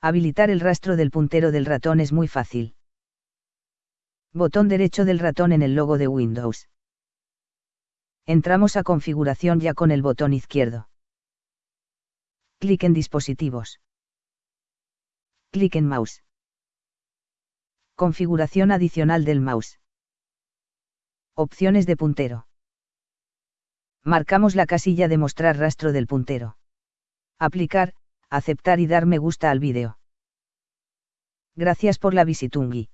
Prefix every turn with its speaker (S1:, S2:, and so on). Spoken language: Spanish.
S1: Habilitar el rastro del puntero del ratón es muy fácil. Botón derecho del ratón en el logo de Windows. Entramos a configuración ya con el botón izquierdo. Clic en dispositivos. Clic en mouse. Configuración adicional del mouse. Opciones de puntero. Marcamos la casilla de mostrar rastro del puntero. Aplicar, aceptar y dar me gusta al vídeo. Gracias por la visitungui.